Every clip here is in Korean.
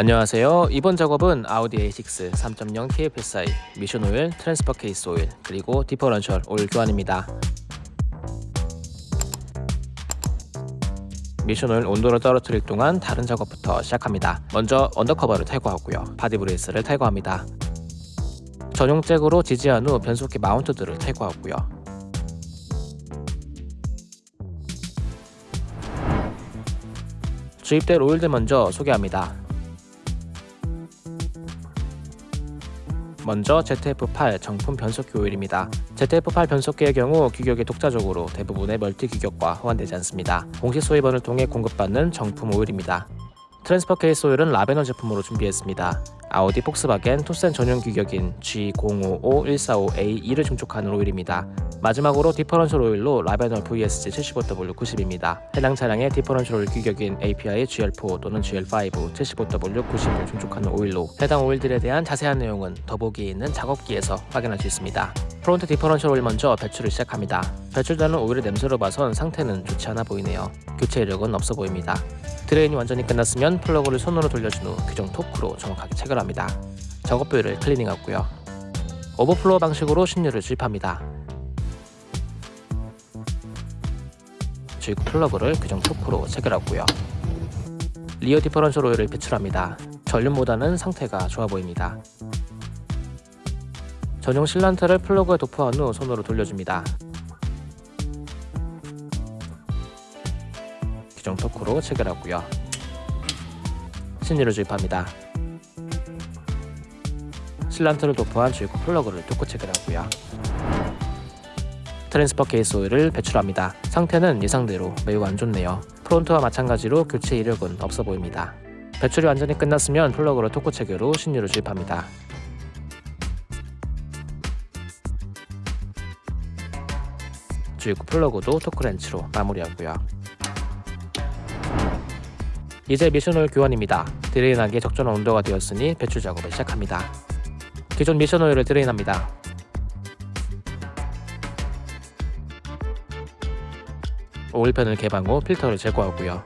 안녕하세요. 이번 작업은 아우디 A6 3.0 TFSI 미션 오일, transfer case 오일, 그리고 differential 오일 교환입니다. 미션 오일 온도를 떨어뜨릴 동안 다른 작업부터 시작합니다. 먼저 undercover를 탈거하고요. body brace를 탈거합니다. 전용 잭으로 지지한 후 변속기 mount들을 탈거하고요. 주입될 오일들 먼저 소개합니다. 먼저 ZF8 정품 변속기 오일입니다. ZF8 변속기의 경우 규격이 독자적으로 대부분의 multi 규격과 호환되지 않습니다. 공식 수입원을 통해 공급받는 정품 오일입니다. transfer case 오일은 라베놀 제품으로 준비했습니다. 아우디 폭스바겐 토르센 전용 규격인 G055145A2를 충족하는 오일입니다. 마지막으로 differential 오일로 라베놀 VSG 75W90입니다. 해당 차량의 differential 오일 규격인 API GL4 또는 GL5 75W90을 충족하는 오일로 해당 오일들에 대한 자세한 내용은 더보기에 있는 작업기에서 확인할 수 있습니다. front differential 오일 먼저 배출을 시작합니다. 배출되는 오일의 냄새로 봐선 상태는 좋지 않아 보이네요. 교체 이력은 없어 보입니다. drain이 완전히 끝났으면 플러그를 손으로 돌려준 후 규정 토크로 정확하게 체결합니다. 작업 부위를 클리닝하고요. overflow 방식으로 신유를 주입합니다. 주입 플러그를 규정 토크로 체결하고요. rear differential 오일을 배출합니다. 전륜보다는 상태가 좋아 보입니다. 전용 sealant를 플러그에 도포한 후 손으로 돌려줍니다. 규정 토크로 체결하고요. 신유를 주입합니다. sealant를 도포한 주입구 플러그를 토크 체결하고요. transfer case 오일을 배출합니다. 상태는 예상대로 매우 안 좋네요. front와 마찬가지로 교체 이력은 없어 보입니다. 배출이 완전히 끝났으면 플러그로 토크 체결 후 신유를 주입합니다. 주입구 플러그도 토크렌치로 마무리하고요. 이제 미션오일 교환입니다. drain하기에 적절한 온도가 되었으니 배출 작업을 시작합니다. 기존 미션오일을 drain합니다. 오일팬을 개방 후 필터를 제거하고요.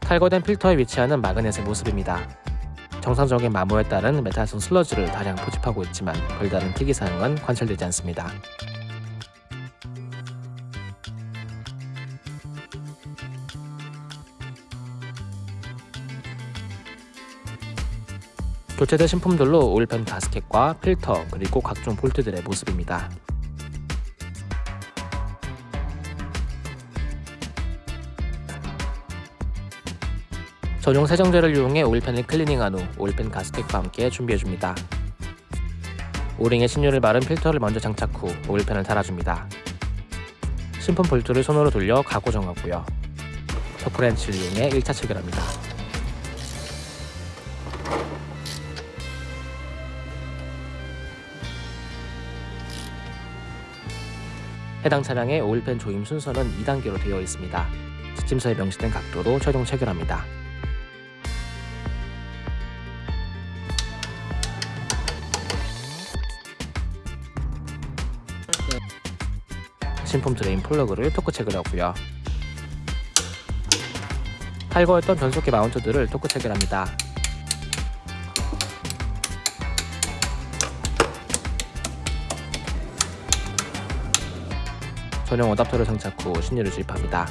탈거된 필터에 위치하는 마그넷의 모습입니다. 정상적인 마모에 따른 메탈성 슬러지를 다량 포집하고 있지만 별다른 특이사항은 관찰되지 않습니다. 교체된 신품들로 오일팬 가스켓과 필터 그리고 각종 볼트들의 모습입니다. 전용 세정제를 이용해 오일팬을 클리닝한 후 오일팬 가스켓과 함께 준비해줍니다. 오링에 신유를 마른 필터를 먼저 장착 후 오일팬을 달아줍니다. 신품 볼트를 손으로 돌려 가고 정하고요. 토크렌치를 이용해 1차 체결합니다. 해당 차량의 오일팬 조임 순서는 2단계로 되어 있습니다. 지침서에 명시된 각도로 최종 체결합니다. 신품 drain 플러그를 토크 체결하고요. 탈거했던 변속기 mount들을 토크 체결합니다. 전용 어답터를 장착 후 신유를 주입합니다.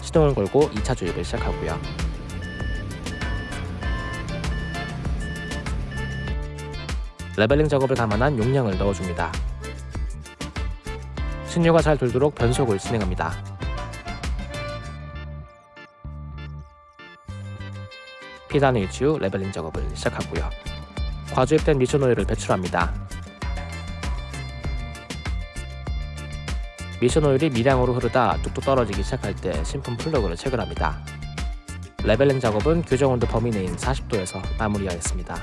시동을 걸고 2차 주입을 시작하고요. leveling 작업을 감안한 용량을 넣어줍니다. 신유가 잘 돌도록 변속을 진행합니다. P단 위치 후 leveling 작업을 시작하고요. 과주입된 미션 오일을 배출합니다. 미션 오일이 미량으로 흐르다 뚝뚝 떨어지기 시작할 때 신품 플러그를 체결합니다. leveling 작업은 규정 온도 범위 내인 40도에서 마무리하였습니다.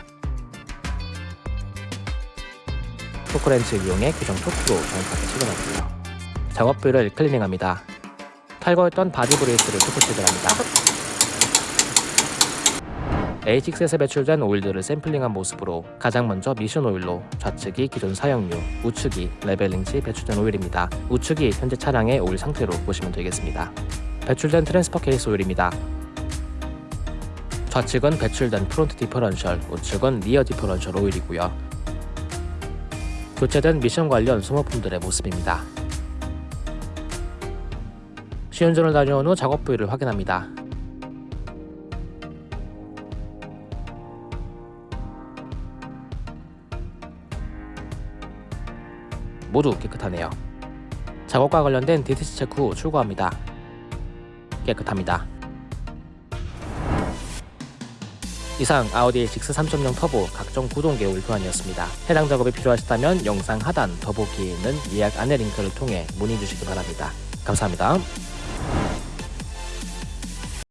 토크렌치를 이용해 규정 토크로 정확하게 체결하고요. 작업부를 클리닝합니다. 탈거했던 body brace를 토크 체결합니다. A6에서 배출된 오일들을 샘플링한 모습으로 가장 먼저 미션 오일로 좌측이 기존 사용유, 우측이 leveling 시 배출된 오일입니다. 우측이 현재 차량의 오일 상태로 보시면 되겠습니다. 배출된 transfer case 오일입니다. 좌측은 배출된 front differential, 우측은 rear differential 오일이고요. 교체된 미션 관련 소모품들의 모습입니다. 시운전을 다녀온 후 작업 부위를 확인합니다. 모두 깨끗하네요. 작업과 관련된 DTC 체크 후 출고합니다. 깨끗합니다. 이상 아우디 A6 3.0 터보 각종 구동 개울 교환이었습니다. 해당 작업이 필요하시다면 영상 하단 더보기에 있는 예약 안내 링크를 통해 문의 주시기 바랍니다. 감사합니다.